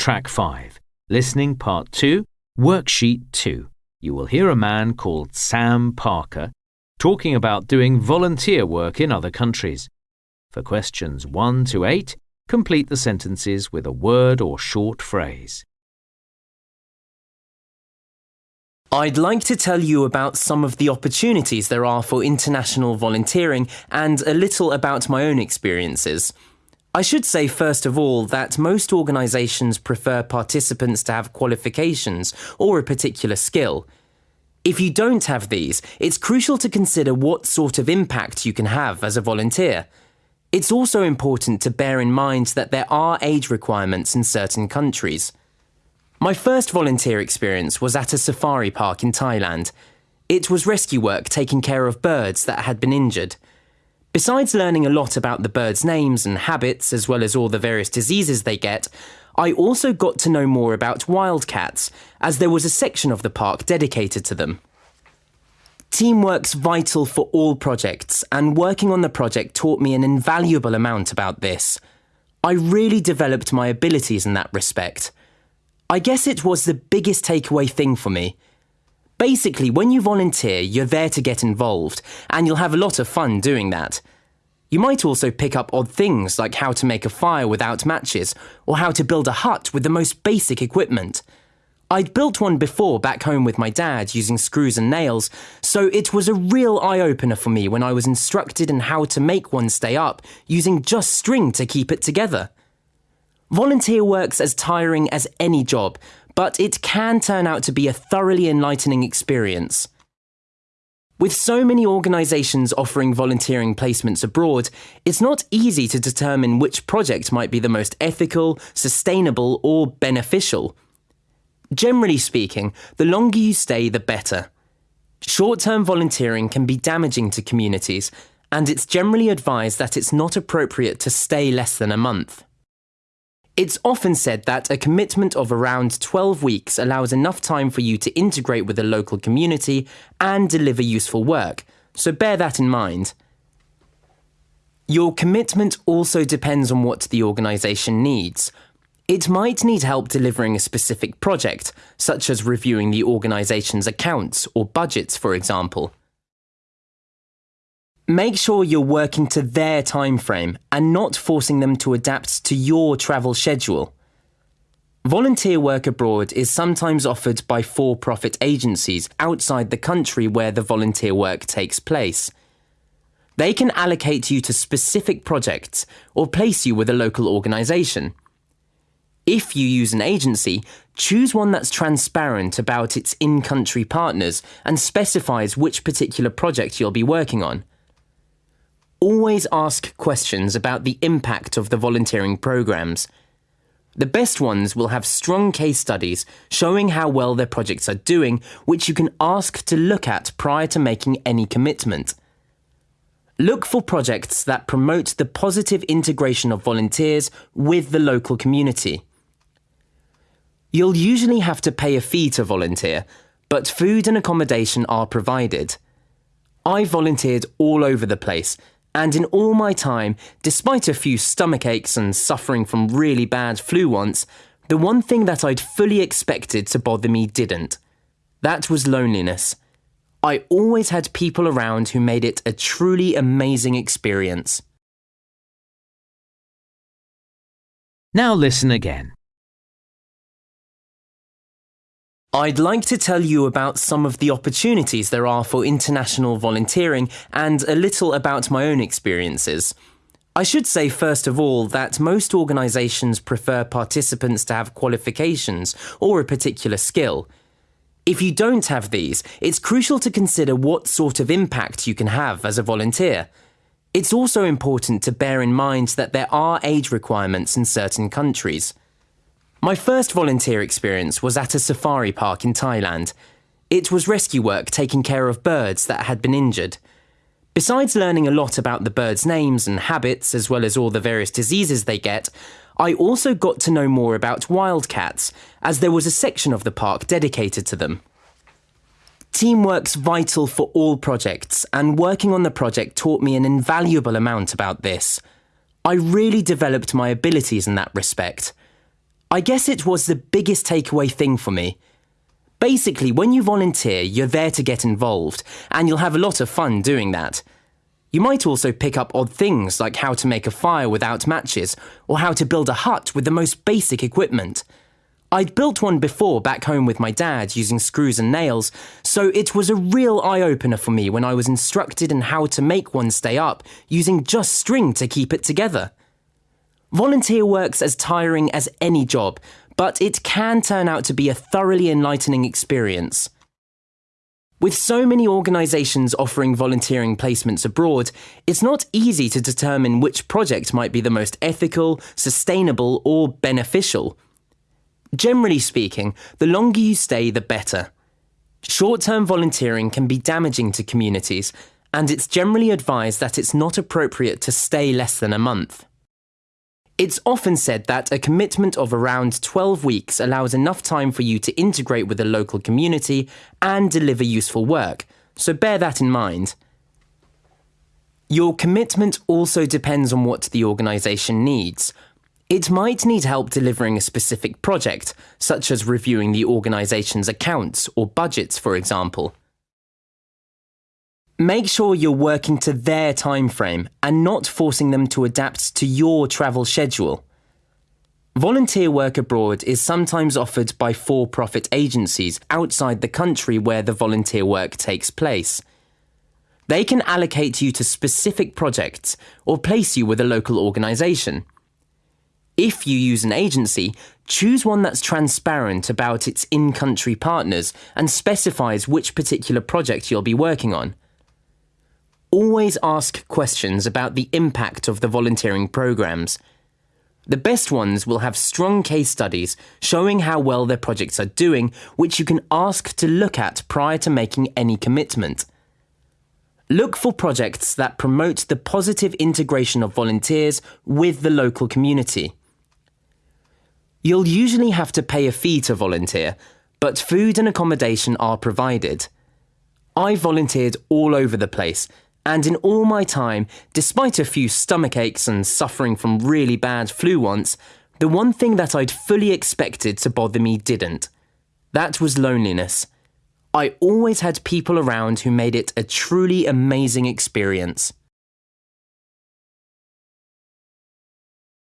Track 5, Listening Part 2, Worksheet 2. You will hear a man called Sam Parker talking about doing volunteer work in other countries. For questions 1 to 8, complete the sentences with a word or short phrase. I'd like to tell you about some of the opportunities there are for international volunteering and a little about my own experiences. I should say, first of all, that most organisations prefer participants to have qualifications or a particular skill. If you don't have these, it's crucial to consider what sort of impact you can have as a volunteer. It's also important to bear in mind that there are age requirements in certain countries. My first volunteer experience was at a safari park in Thailand. It was rescue work taking care of birds that had been injured. Besides learning a lot about the birds' names and habits, as well as all the various diseases they get, I also got to know more about wildcats, as there was a section of the park dedicated to them. Teamwork's vital for all projects, and working on the project taught me an invaluable amount about this. I really developed my abilities in that respect. I guess it was the biggest takeaway thing for me. Basically, when you volunteer, you're there to get involved, and you'll have a lot of fun doing that. You might also pick up odd things like how to make a fire without matches, or how to build a hut with the most basic equipment. I'd built one before back home with my dad using screws and nails, so it was a real eye opener for me when I was instructed in how to make one stay up using just string to keep it together. Volunteer work's as tiring as any job, but it can turn out to be a thoroughly enlightening experience. With so many organisations offering volunteering placements abroad, it's not easy to determine which project might be the most ethical, sustainable, or beneficial. Generally speaking, the longer you stay, the better. Short term volunteering can be damaging to communities, and it's generally advised that it's not appropriate to stay less than a month. It's often said that a commitment of around 12 weeks allows enough time for you to integrate with the local community and deliver useful work, so bear that in mind. Your commitment also depends on what the organisation needs. It might need help delivering a specific project, such as reviewing the organisation's accounts or budgets, for example. Make sure you're working to their time frame and not forcing them to adapt to your travel schedule. Volunteer work abroad is sometimes offered by for profit agencies outside the country where the volunteer work takes place. They can allocate you to specific projects or place you with a local organisation. If you use an agency, choose one that's transparent about its in country partners and specifies which particular project you'll be working on. Always ask questions about the impact of the volunteering programs. The best ones will have strong case studies showing how well their projects are doing, which you can ask to look at prior to making any commitment. Look for projects that promote the positive integration of volunteers with the local community. You'll usually have to pay a fee to volunteer, but food and accommodation are provided. I volunteered all over the place and in all my time, despite a few stomach aches and suffering from really bad flu once, the one thing that I'd fully expected to bother me didn't. That was loneliness. I always had people around who made it a truly amazing experience. Now listen again. I'd like to tell you about some of the opportunities there are for international volunteering and a little about my own experiences. I should say, first of all, that most organisations prefer participants to have qualifications or a particular skill. If you don't have these, it's crucial to consider what sort of impact you can have as a volunteer. It's also important to bear in mind that there are age requirements in certain countries. My first volunteer experience was at a safari park in Thailand. It was rescue work taking care of birds that had been injured. Besides learning a lot about the birds' names and habits, as well as all the various diseases they get, I also got to know more about wildcats, as there was a section of the park dedicated to them. Teamwork's vital for all projects, and working on the project taught me an invaluable amount about this. I really developed my abilities in that respect. I guess it was the biggest takeaway thing for me. Basically, when you volunteer, you're there to get involved, and you'll have a lot of fun doing that. You might also pick up odd things like how to make a fire without matches, or how to build a hut with the most basic equipment. I'd built one before back home with my dad using screws and nails, so it was a real eye opener for me when I was instructed in how to make one stay up using just string to keep it together. Volunteer work's as tiring as any job, but it can turn out to be a thoroughly enlightening experience. With so many organisations offering volunteering placements abroad, it's not easy to determine which project might be the most ethical, sustainable, or beneficial. Generally speaking, the longer you stay, the better. Short term volunteering can be damaging to communities, and it's generally advised that it's not appropriate to stay less than a month. It's often said that a commitment of around 12 weeks allows enough time for you to integrate with the local community and deliver useful work, so bear that in mind. Your commitment also depends on what the organisation needs. It might need help delivering a specific project, such as reviewing the organisation's accounts or budgets, for example. Make sure you're working to their time frame and not forcing them to adapt to your travel schedule. Volunteer work abroad is sometimes offered by for profit agencies outside the country where the volunteer work takes place. They can allocate you to specific projects or place you with a local organisation. If you use an agency, choose one that's transparent about its in country partners and specifies which particular project you'll be working on. Always ask questions about the impact of the volunteering programs. The best ones will have strong case studies showing how well their projects are doing, which you can ask to look at prior to making any commitment. Look for projects that promote the positive integration of volunteers with the local community. You'll usually have to pay a fee to volunteer, but food and accommodation are provided. I volunteered all over the place, and in all my time, despite a few stomach aches and suffering from really bad flu once, the one thing that I'd fully expected to bother me didn't. That was loneliness. I always had people around who made it a truly amazing experience.